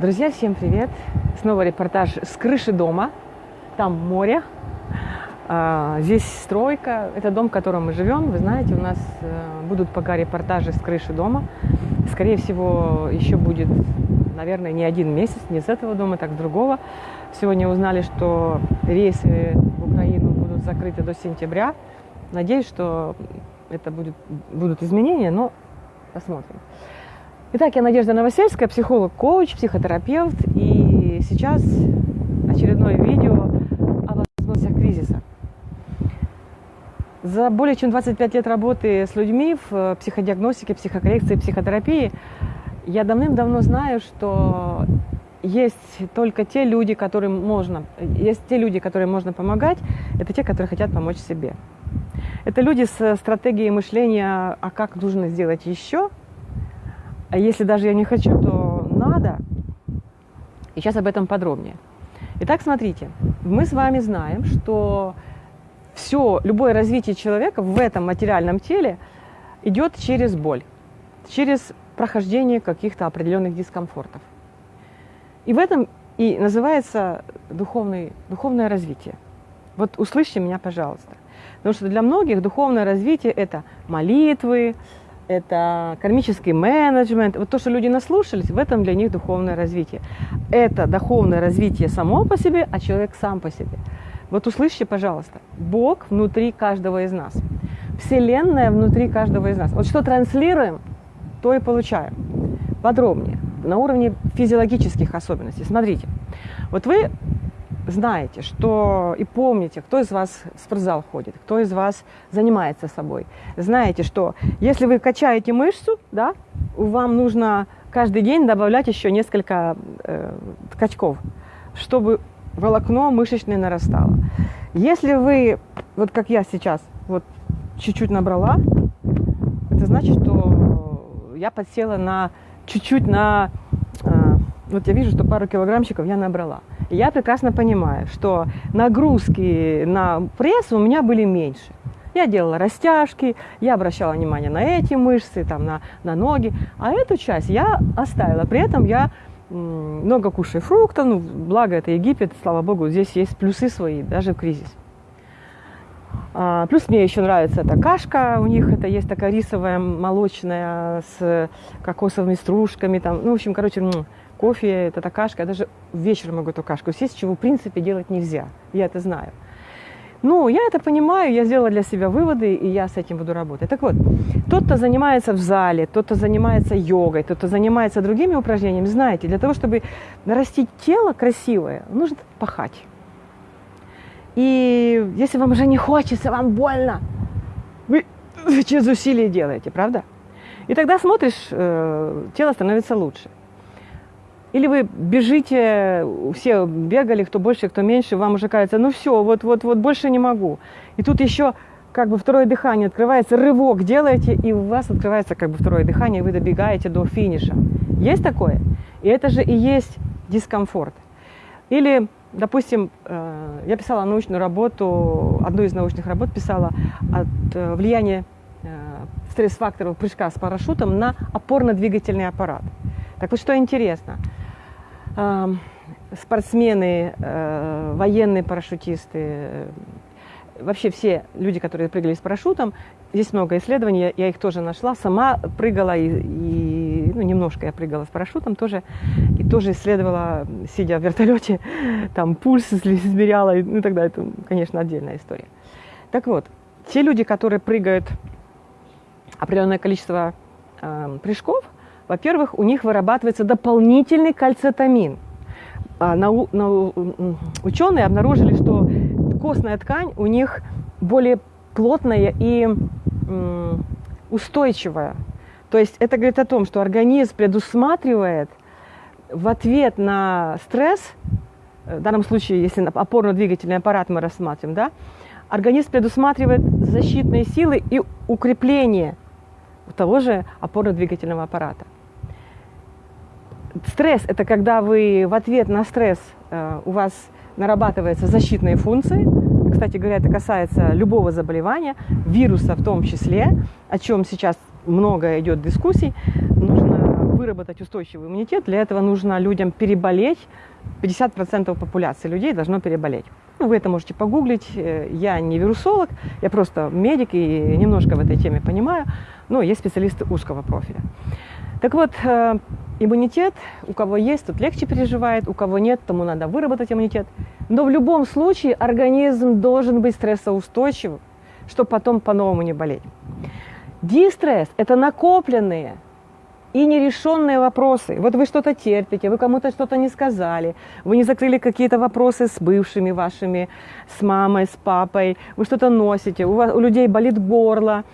Друзья, всем привет! Снова репортаж с крыши дома. Там море, а, здесь стройка. Это дом, в котором мы живем. Вы знаете, у нас э, будут пока репортажи с крыши дома. Скорее всего, еще будет, наверное, не один месяц, не с этого дома, так с другого. Сегодня узнали, что рейсы в Украину будут закрыты до сентября. Надеюсь, что это будет, будут изменения, но посмотрим. Итак, я Надежда Новосельская, психолог, коуч, психотерапевт. И сейчас очередное видео о возможностях кризиса. За более чем 25 лет работы с людьми в психодиагностике, психокоррекции, психотерапии я давным-давно знаю, что есть только те люди, которым можно, есть те люди, которым можно помогать, это те, которые хотят помочь себе. Это люди с стратегией мышления, а как нужно сделать еще – а если даже я не хочу, то надо. И сейчас об этом подробнее. Итак, смотрите, мы с вами знаем, что все, любое развитие человека в этом материальном теле идет через боль, через прохождение каких-то определенных дискомфортов. И в этом и называется духовный, духовное развитие. Вот услышьте меня, пожалуйста. Потому что для многих духовное развитие – это молитвы, это кармический менеджмент. Вот то, что люди наслушались, в этом для них духовное развитие. Это духовное развитие само по себе, а человек сам по себе. Вот услышьте, пожалуйста, Бог внутри каждого из нас. Вселенная внутри каждого из нас. Вот что транслируем, то и получаем. Подробнее, на уровне физиологических особенностей. Смотрите, вот вы знаете, что и помните, кто из вас в спортзал ходит, кто из вас занимается собой. Знаете, что если вы качаете мышцу, да, вам нужно каждый день добавлять еще несколько э, качков, чтобы волокно мышечное нарастало. Если вы, вот как я сейчас, вот чуть-чуть набрала, это значит, что я подсела на чуть-чуть на... Э, вот я вижу, что пару килограммчиков я набрала я прекрасно понимаю, что нагрузки на пресс у меня были меньше. Я делала растяжки, я обращала внимание на эти мышцы, там, на, на ноги, а эту часть я оставила. При этом я много кушаю фруктов, ну, благо это Египет, слава богу, здесь есть плюсы свои, даже в кризис. А, плюс мне еще нравится эта кашка, у них это есть такая рисовая молочная с кокосовыми стружками, там, ну, в общем, короче, кофе, это кашка, я даже вечером могу эту кашку съесть, чего в принципе делать нельзя, я это знаю. Ну, я это понимаю, я сделала для себя выводы, и я с этим буду работать. Так вот, тот, кто занимается в зале, тот, кто занимается йогой, тот, кто занимается другими упражнениями, знаете, для того, чтобы нарастить тело красивое, нужно пахать. И если вам уже не хочется, вам больно, вы через усилие делаете, правда? И тогда смотришь, э, тело становится лучше. Или вы бежите, все бегали, кто больше, кто меньше, вам уже кажется, ну все, вот, вот, вот больше не могу. И тут еще как бы второе дыхание открывается, рывок делаете, и у вас открывается как бы второе дыхание, и вы добегаете до финиша. Есть такое? И это же и есть дискомфорт. Или, допустим, э, я писала научную работу, одну из научных работ писала от э, влияния э, стресс-факторов прыжка с парашютом на опорно-двигательный аппарат. Так вот, что интересно – спортсмены, э, военные парашютисты, э, вообще все люди, которые прыгали с парашютом, здесь много исследований, я их тоже нашла, сама прыгала и, и ну, немножко я прыгала с парашютом тоже, и тоже исследовала, сидя в вертолете, там пульс измеряла, ну тогда это, конечно, отдельная история. Так вот, те люди, которые прыгают определенное количество э, прыжков – во-первых, у них вырабатывается дополнительный кальцитамин. А, ученые обнаружили, что костная ткань у них более плотная и устойчивая. То есть это говорит о том, что организм предусматривает в ответ на стресс, в данном случае, если опорно-двигательный аппарат мы рассматриваем, да, организм предусматривает защитные силы и укрепление того же опорно-двигательного аппарата. Стресс – это когда вы в ответ на стресс э, у вас нарабатываются защитные функции. Кстати говоря, это касается любого заболевания, вируса в том числе, о чем сейчас много идет дискуссий. Нужно выработать устойчивый иммунитет, для этого нужно людям переболеть. 50% популяции людей должно переболеть. Ну, вы это можете погуглить. Э, я не вирусолог, я просто медик и немножко в этой теме понимаю, но есть специалисты узкого профиля. Так вот, э, иммунитет, у кого есть, тот легче переживает, у кого нет, тому надо выработать иммунитет. Но в любом случае организм должен быть стрессоустойчивым, чтобы потом по-новому не болеть. Дистресс – это накопленные и нерешенные вопросы. Вот вы что-то терпите, вы кому-то что-то не сказали, вы не закрыли какие-то вопросы с бывшими вашими, с мамой, с папой, вы что-то носите, у, вас, у людей болит горло,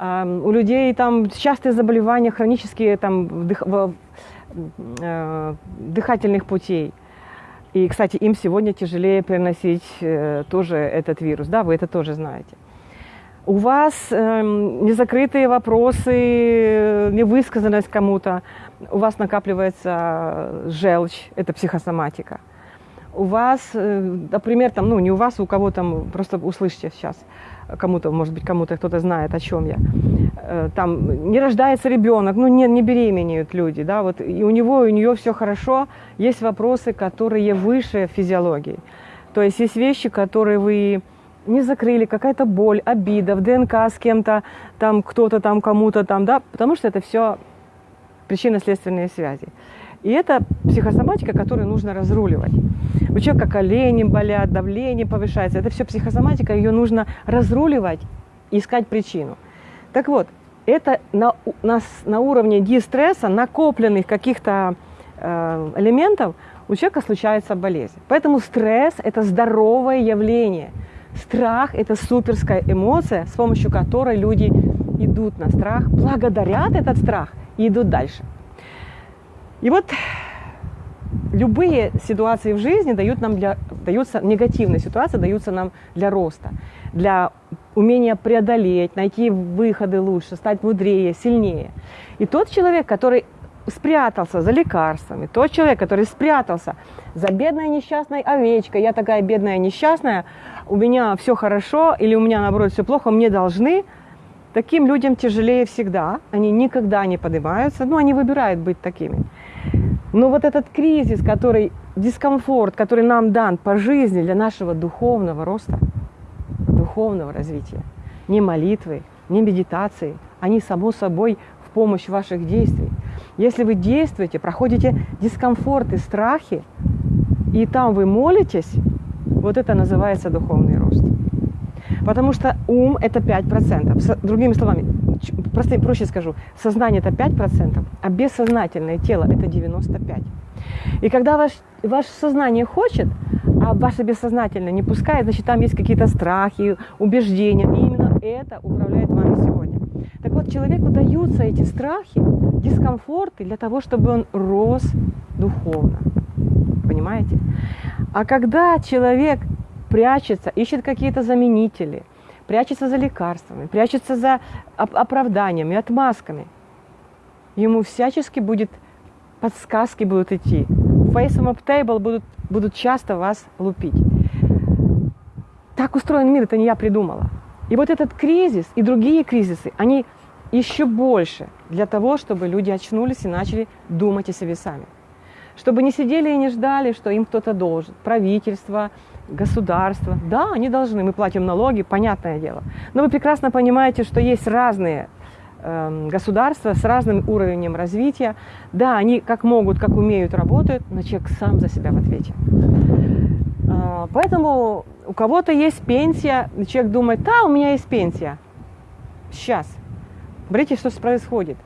у людей там частые заболевания, хронические там, дых, э, дыхательных путей. И, кстати, им сегодня тяжелее переносить э, тоже этот вирус, да, вы это тоже знаете у вас э, незакрытые вопросы, невысказанность кому-то, у вас накапливается желчь, это психосоматика. У вас, э, например, там, ну не у вас, у кого там, просто услышите сейчас, кому-то, может быть, кому-то кто-то знает, о чем я. Э, там не рождается ребенок, ну не, не беременеют люди, да, вот и у него, и у нее все хорошо, есть вопросы, которые выше физиологии. То есть есть вещи, которые вы не закрыли, какая-то боль, обида, в ДНК с кем-то, там кто-то там кому-то там, да, потому что это все причинно-следственные связи. И это психосоматика, которую нужно разруливать. У человека колени болят, давление повышается. Это все психосоматика, ее нужно разруливать, искать причину. Так вот, это на, на, на уровне дистресса, накопленных каких-то э, элементов, у человека случается болезнь. Поэтому стресс – это здоровое явление – Страх – это суперская эмоция, с помощью которой люди идут на страх, благодарят этот страх и идут дальше. И вот любые ситуации в жизни дают нам для, даются, негативные ситуации даются нам для роста, для умения преодолеть, найти выходы лучше, стать мудрее, сильнее. И тот человек, который спрятался за лекарствами, тот человек, который спрятался за бедной несчастной овечкой, я такая бедная несчастная, у меня все хорошо или у меня наоборот все плохо, мне должны, таким людям тяжелее всегда, они никогда не поднимаются, ну они выбирают быть такими. Но вот этот кризис, который, дискомфорт, который нам дан по жизни для нашего духовного роста, духовного развития, не молитвы, не медитации, они само собой в помощь ваших действий. Если вы действуете, проходите дискомфорты, страхи, и там вы молитесь, вот это называется духовный рост. Потому что ум – это 5%. Другими словами, просто проще скажу, сознание – это 5%, а бессознательное тело – это 95%. И когда ваш, ваше сознание хочет, а ваше бессознательное не пускает, значит, там есть какие-то страхи, убеждения. И именно это управляет вами сегодня. Так вот, человеку даются эти страхи, дискомфорты для того, чтобы он рос духовно. Понимаете? А когда человек прячется, ищет какие-то заменители, прячется за лекарствами, прячется за оправданиями, отмазками, ему всячески будет подсказки будут идти. Face up table будут, будут часто вас лупить. Так устроен мир, это не я придумала. И вот этот кризис и другие кризисы, они еще больше для того, чтобы люди очнулись и начали думать о себе сами. Чтобы не сидели и не ждали, что им кто-то должен. Правительство, государство. Да, они должны, мы платим налоги, понятное дело. Но вы прекрасно понимаете, что есть разные э, государства с разным уровнем развития. Да, они как могут, как умеют, работают, но человек сам за себя в ответе. Э, поэтому у кого-то есть пенсия, человек думает, да, у меня есть пенсия. Сейчас. Смотрите, что происходит.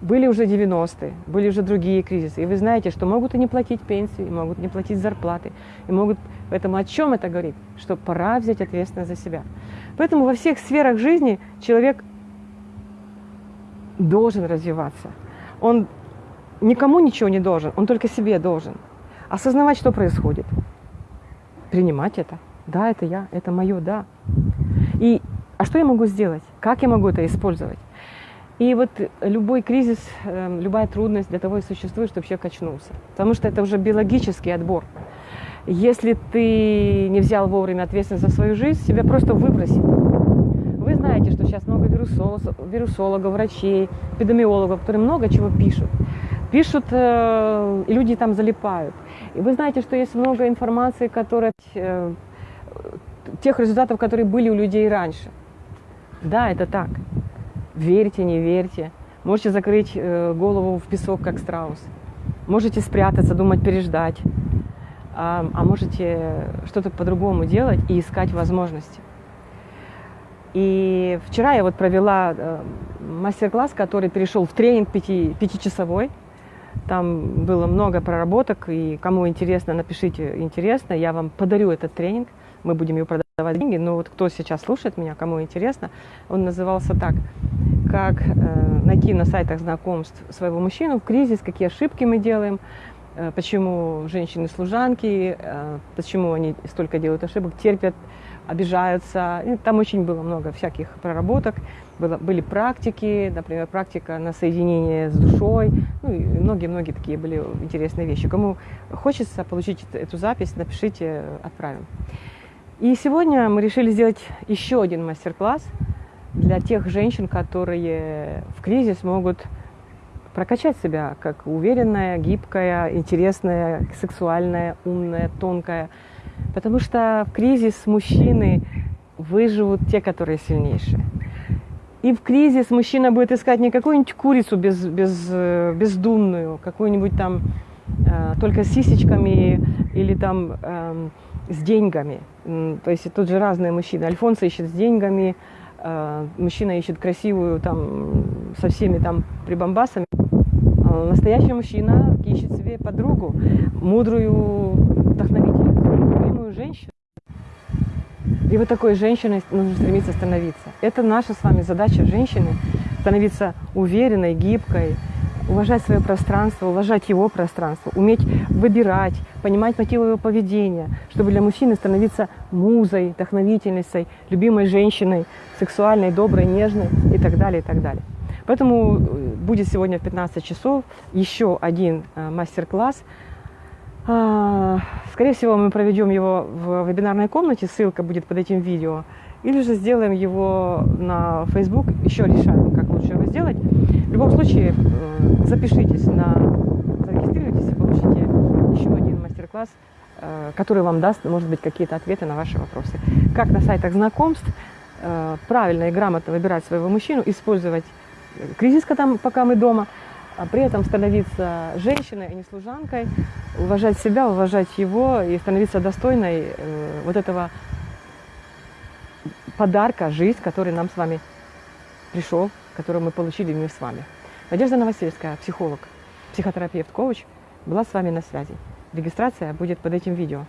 Были уже 90-е, были уже другие кризисы. И вы знаете, что могут и не платить пенсии, и могут не платить зарплаты. И могут... Поэтому о чем это говорит? Что пора взять ответственность за себя. Поэтому во всех сферах жизни человек должен развиваться. Он никому ничего не должен, он только себе должен. Осознавать, что происходит. Принимать это. Да, это я, это мое, да. И а что я могу сделать? Как я могу это использовать? И вот любой кризис, эм, любая трудность для того и существует, чтобы человек очнулся. Потому что это уже биологический отбор. Если ты не взял вовремя ответственность за свою жизнь, тебя просто выбросит. Вы знаете, что сейчас много вирусологов, вирусологов, врачей, эпидемиологов, которые много чего пишут. Пишут, э, и люди там залипают. И вы знаете, что есть много информации, которая, э, тех результатов, которые были у людей раньше. Да, это так. Верьте, не верьте. Можете закрыть э, голову в песок, как страус. Можете спрятаться, думать, переждать. А, а можете что-то по-другому делать и искать возможности. И вчера я вот провела э, мастер-класс, который перешел в тренинг пяти, пятичасовой. Там было много проработок, и кому интересно, напишите интересно, я вам подарю этот тренинг, мы будем его продавать деньги. Но вот кто сейчас слушает меня, кому интересно, он назывался так, как э, найти на сайтах знакомств своего мужчину в кризис, какие ошибки мы делаем, э, почему женщины-служанки, э, почему они столько делают ошибок, терпят, обижаются. И там очень было много всяких проработок. Было, были практики, например, практика на соединение с душой. Ну и многие-многие такие были интересные вещи. Кому хочется получить эту запись, напишите, отправим. И сегодня мы решили сделать еще один мастер-класс для тех женщин, которые в кризис могут прокачать себя как уверенная, гибкая, интересная, сексуальная, умная, тонкая – Потому что в кризис мужчины выживут те, которые сильнейшие. И в кризис мужчина будет искать не какую-нибудь курицу без, без, э, бездумную, какую-нибудь там э, только с сисечками или там э, с деньгами. То есть тут же разные мужчины. Альфонса ищет с деньгами, мужчина ищет красивую там со всеми там прибамбасами. А настоящий мужчина ищет себе подругу, мудрую, вдохновительную любимую женщину. И вот такой женщиной нужно стремиться становиться. Это наша с вами задача женщины, становиться уверенной, гибкой, уважать свое пространство, уважать его пространство, уметь выбирать, понимать мотивы его поведения, чтобы для мужчины становиться музой, вдохновительницей, любимой женщиной, сексуальной, доброй, нежной и так далее, и так далее. Поэтому э, будет сегодня в 15 часов еще один э, мастер-класс – а, скорее всего, мы проведем его в вебинарной комнате, ссылка будет под этим видео. Или же сделаем его на Facebook, еще решаем, как лучше его сделать. Любом случае, э, запишитесь, на, зарегистрируйтесь и получите еще один мастер-класс, э, который вам даст, может быть, какие-то ответы на ваши вопросы. Как на сайтах знакомств э, правильно и грамотно выбирать своего мужчину, использовать кризис, пока мы дома – а при этом становиться женщиной, а не служанкой, уважать себя, уважать его и становиться достойной э, вот этого подарка, жизнь, который нам с вами пришел, который мы получили мы с вами. Надежда Новосельская, психолог, психотерапевт, коуч, была с вами на связи. Регистрация будет под этим видео.